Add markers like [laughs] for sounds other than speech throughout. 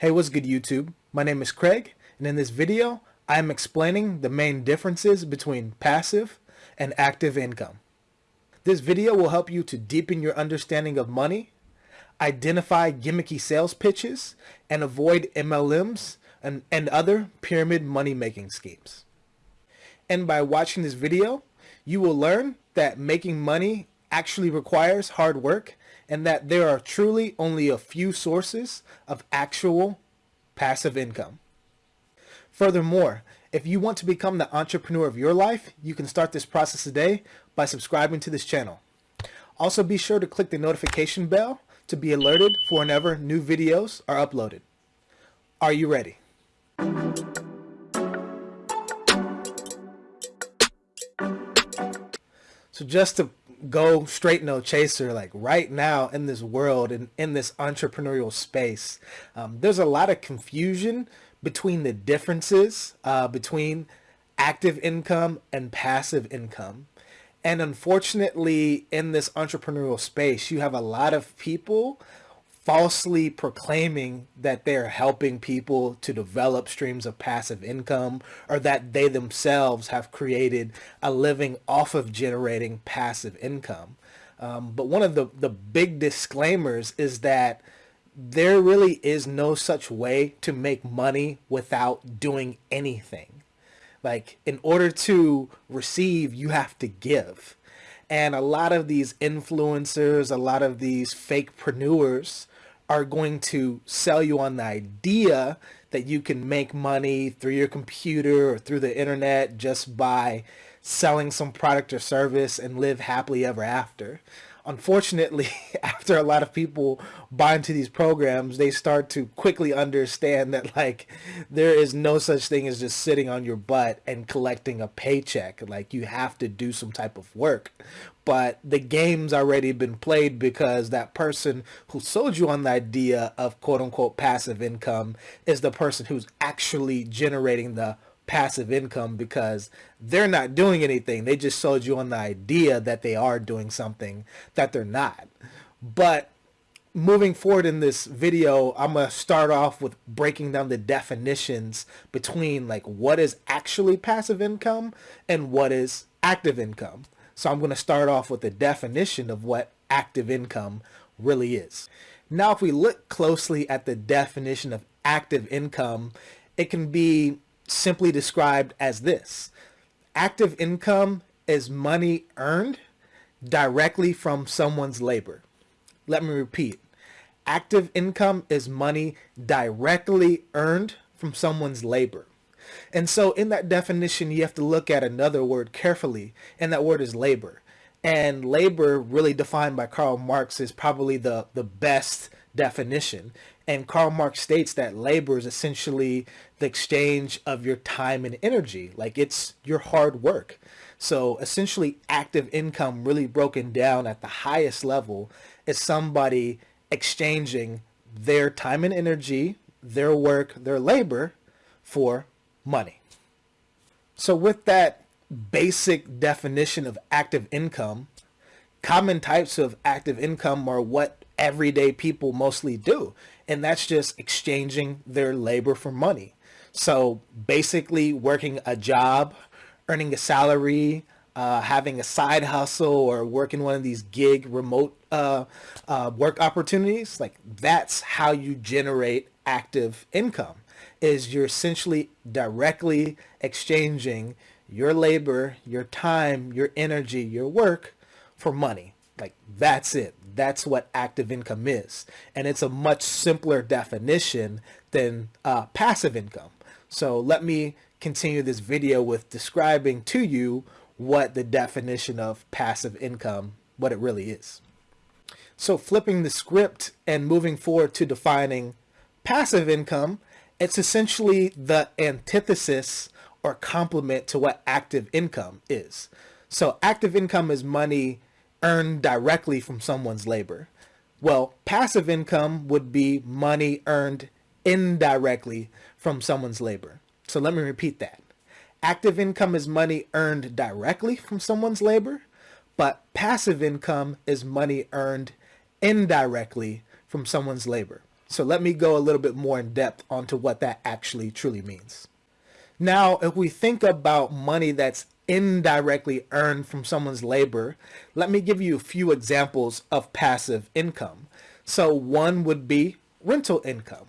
Hey, what's good YouTube? My name is Craig, and in this video, I am explaining the main differences between passive and active income. This video will help you to deepen your understanding of money, identify gimmicky sales pitches, and avoid MLMs and, and other pyramid money-making schemes. And by watching this video, you will learn that making money actually requires hard work and that there are truly only a few sources of actual passive income. Furthermore, if you want to become the entrepreneur of your life, you can start this process today by subscribing to this channel. Also be sure to click the notification bell to be alerted for whenever new videos are uploaded. Are you ready? So just to go straight no chaser like right now in this world and in this entrepreneurial space um, there's a lot of confusion between the differences uh, between active income and passive income. And unfortunately in this entrepreneurial space you have a lot of people falsely proclaiming that they're helping people to develop streams of passive income or that they themselves have created a living off of generating passive income. Um, but one of the, the big disclaimers is that there really is no such way to make money without doing anything. Like in order to receive, you have to give. And a lot of these influencers, a lot of these fake fakepreneurs are going to sell you on the idea that you can make money through your computer or through the internet just by selling some product or service and live happily ever after unfortunately, [laughs] after a lot of people buy into these programs, they start to quickly understand that like there is no such thing as just sitting on your butt and collecting a paycheck. Like you have to do some type of work. But the game's already been played because that person who sold you on the idea of quote unquote passive income is the person who's actually generating the passive income because they're not doing anything. They just sold you on the idea that they are doing something that they're not. But moving forward in this video, I'm going to start off with breaking down the definitions between like what is actually passive income and what is active income. So I'm going to start off with the definition of what active income really is. Now, if we look closely at the definition of active income, it can be simply described as this. Active income is money earned directly from someone's labor. Let me repeat. Active income is money directly earned from someone's labor. And so in that definition, you have to look at another word carefully, and that word is labor. And labor, really defined by Karl Marx, is probably the, the best definition. And Karl Marx states that labor is essentially the exchange of your time and energy. Like it's your hard work. So essentially active income really broken down at the highest level is somebody exchanging their time and energy, their work, their labor for money. So with that basic definition of active income, common types of active income are what everyday people mostly do and that's just exchanging their labor for money. So basically working a job, earning a salary, uh, having a side hustle or working one of these gig remote uh, uh, work opportunities, like that's how you generate active income is you're essentially directly exchanging your labor, your time, your energy, your work for money. Like that's it. That's what active income is. And it's a much simpler definition than uh, passive income. So let me continue this video with describing to you what the definition of passive income, what it really is. So flipping the script and moving forward to defining passive income, it's essentially the antithesis or complement to what active income is. So active income is money earned directly from someone's labor. Well, passive income would be money earned indirectly from someone's labor. So let me repeat that. Active income is money earned directly from someone's labor, but passive income is money earned indirectly from someone's labor. So let me go a little bit more in depth onto what that actually truly means. Now, if we think about money that's indirectly earned from someone's labor, let me give you a few examples of passive income. So one would be rental income.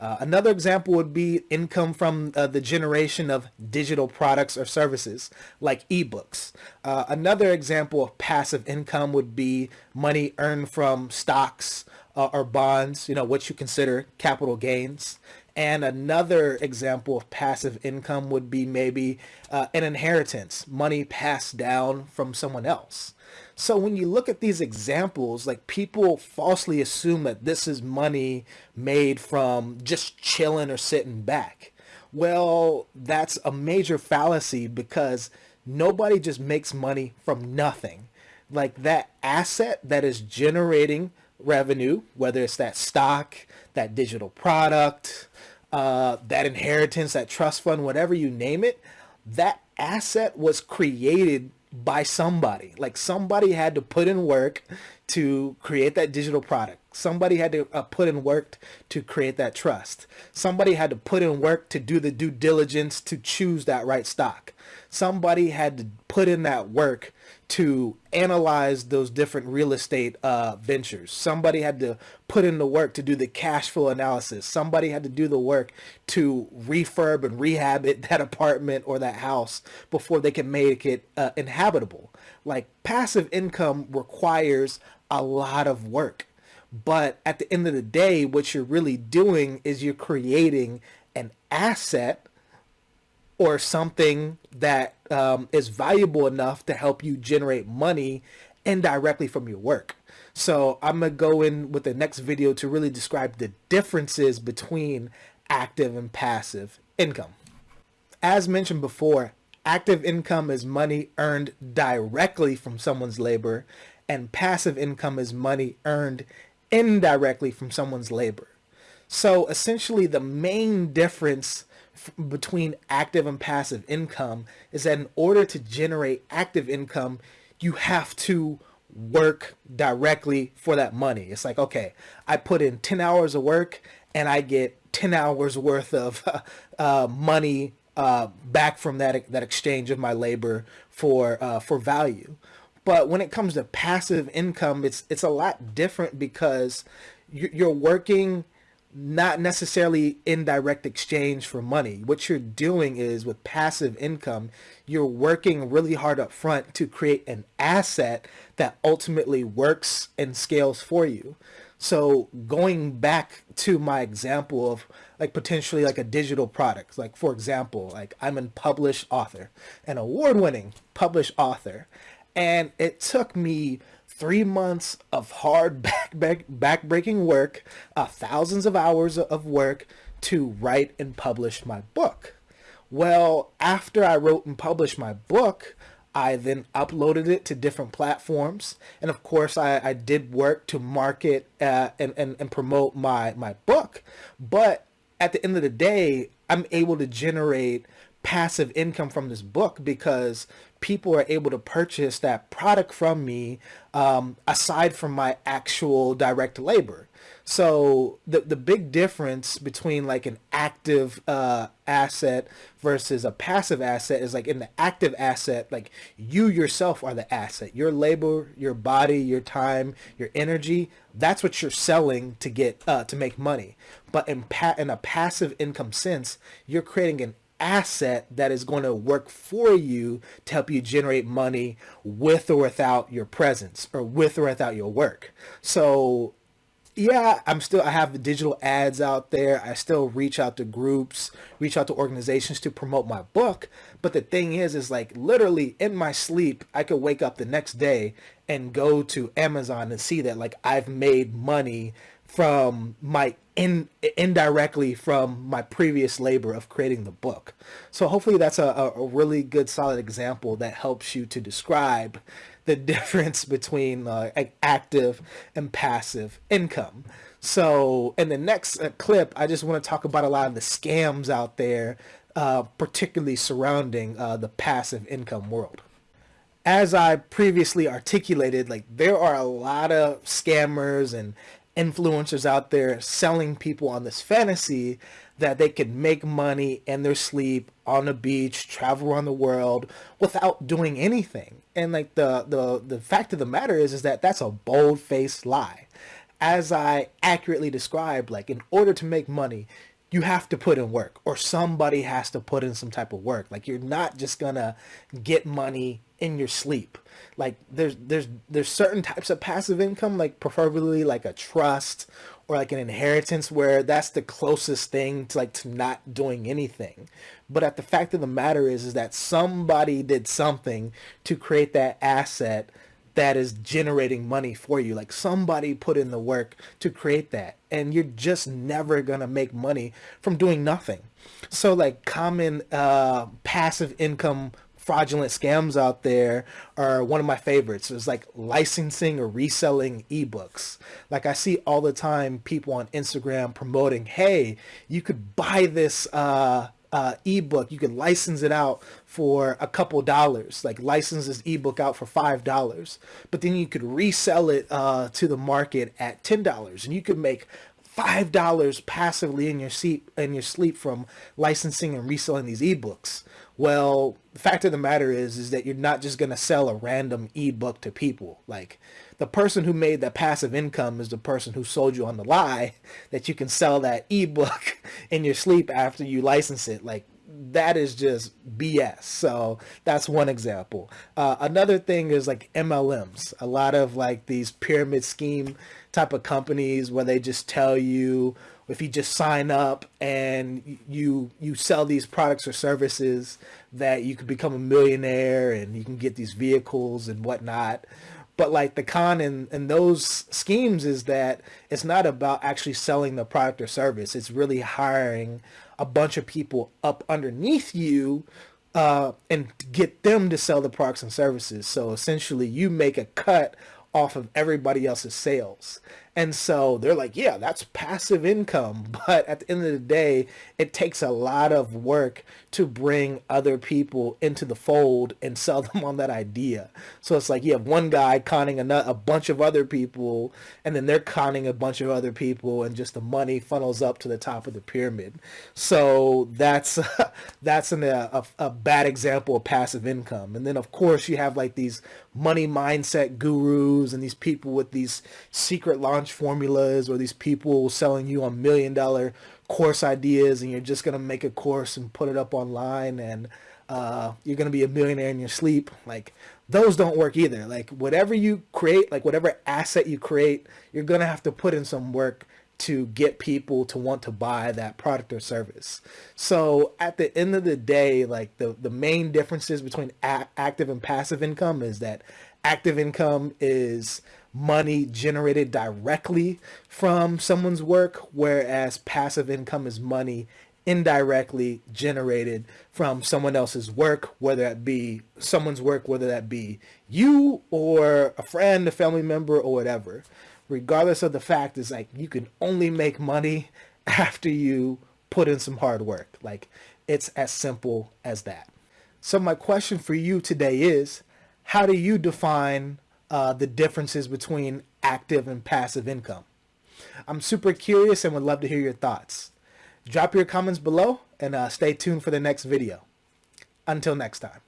Uh, another example would be income from uh, the generation of digital products or services like ebooks. Uh, another example of passive income would be money earned from stocks uh, or bonds, you know, what you consider capital gains. And another example of passive income would be maybe uh, an inheritance, money passed down from someone else. So when you look at these examples, like people falsely assume that this is money made from just chilling or sitting back. Well, that's a major fallacy because nobody just makes money from nothing. Like that asset that is generating revenue, whether it's that stock, that digital product, uh, that inheritance, that trust fund, whatever you name it, that asset was created by somebody. Like somebody had to put in work to create that digital product. Somebody had to uh, put in work to create that trust. Somebody had to put in work to do the due diligence to choose that right stock. Somebody had to put in that work to analyze those different real estate uh, ventures. Somebody had to put in the work to do the cash flow analysis. Somebody had to do the work to refurb and rehab it, [laughs] that apartment or that house before they can make it uh, inhabitable. Like passive income requires a lot of work. But at the end of the day, what you're really doing is you're creating an asset or something that um, is valuable enough to help you generate money indirectly from your work. So I'm to go in with the next video to really describe the differences between active and passive income. As mentioned before, active income is money earned directly from someone's labor and passive income is money earned indirectly from someone's labor. So essentially the main difference between active and passive income is that in order to generate active income, you have to work directly for that money. It's like, okay, I put in 10 hours of work and I get 10 hours worth of [laughs] uh, money uh, back from that that exchange of my labor for uh, for value. But when it comes to passive income, it's it's a lot different because you're working not necessarily indirect exchange for money. What you're doing is with passive income, you're working really hard up front to create an asset that ultimately works and scales for you. So going back to my example of like potentially like a digital product, like for example, like I'm a published author, an award-winning published author, and it took me three months of hard [laughs] back, back, back breaking work, uh, thousands of hours of work to write and publish my book. Well, after I wrote and published my book, I then uploaded it to different platforms. And of course, I, I did work to market uh, and, and, and promote my, my book. But at the end of the day, I'm able to generate passive income from this book because people are able to purchase that product from me um, aside from my actual direct labor. So the the big difference between like an active uh, asset versus a passive asset is like in the active asset, like you yourself are the asset. Your labor, your body, your time, your energy, that's what you're selling to get uh, to make money. But in pa- in a passive income sense, you're creating an asset that is going to work for you to help you generate money with or without your presence or with or without your work. So yeah, I'm still, I have digital ads out there. I still reach out to groups, reach out to organizations to promote my book. But the thing is, is like literally in my sleep, I could wake up the next day and go to Amazon and see that like I've made money from my in indirectly from my previous labor of creating the book. So hopefully that's a, a really good solid example that helps you to describe the [laughs] difference between uh, active and passive income. So in the next uh, clip, I just want to talk about a lot of the scams out there, uh, particularly surrounding uh, the passive income world as I previously articulated, like there are a lot of scammers and influencers out there selling people on this fantasy that they can make money in their sleep on the beach, travel around the world without doing anything. And like the the the fact of the matter is is that that's a bold-faced lie. As I accurately described, like in order to make money, you have to put in work or somebody has to put in some type of work. Like you're not just gonna get money in your sleep. Like there's there's there's certain types of passive income, like preferably like a trust or like an inheritance where that's the closest thing to like to not doing anything. But at the fact of the matter is is that somebody did something to create that asset that is generating money for you. Like somebody put in the work to create that and you're just never going to make money from doing nothing. So like common uh, passive income fraudulent scams out there are one of my favorites. It's like licensing or reselling ebooks. Like I see all the time people on Instagram promoting, hey, you could buy this uh, uh, ebook. You could license it out for a couple dollars, like license this ebook out for five dollars. But then you could resell it uh, to the market at ten dollars, and you could make five dollars passively in your sleep in your sleep from licensing and reselling these ebooks. Well, the fact of the matter is, is that you're not just going to sell a random ebook to people. Like the person who made that passive income is the person who sold you on the lie [laughs] that you can sell that ebook [laughs] in your sleep after you license it. Like that is just BS. So that's one example. Uh, another thing is like MLMs. A lot of like these pyramid scheme type of companies where they just tell you if you just sign up and you you sell these products or services that you could become a millionaire and you can get these vehicles and whatnot. But like the con in, in those schemes is that it's not about actually selling the product or service. It's really hiring a bunch of people up underneath you uh, and get them to sell the products and services. So essentially you make a cut off of everybody else's sales. And so they're like, yeah, that's passive income. [laughs] But at the end of the day, it takes a lot of work to bring other people into the fold and [laughs] sell them on that idea. So it's like you have one guy conning a, bunch of other people, and then they're conning a bunch of other people, and just the money funnels up to the top of the pyramid. So that's [laughs] that's an, uh, a, a bad example of passive income. And then of course you have like these money mindset gurus and these people with these secret launch formulas or these people selling you a million dollar course ideas and you're just going to make a course and put it up online and uh, you're going to be a millionaire in your sleep. Like those don't work either. Like whatever you create, like whatever asset you create, you're going to have to put in some work to get people to want to buy that product or service. So at the end of the day, like the, the main differences between active and passive income is that active income is money generated directly from someone's work, whereas passive income is money indirectly generated from someone else's work, whether that be someone's work, whether that be you or a friend, a family member, or whatever. Regardless of the fact is like you can only make money [laughs] after you put in some hard work. Like it's as simple as that. So my question for you today is, how do you define uh, the differences between active and passive income. I'm super curious and would love to hear your thoughts. Drop your comments below and uh, stay tuned for the next video. Until next time.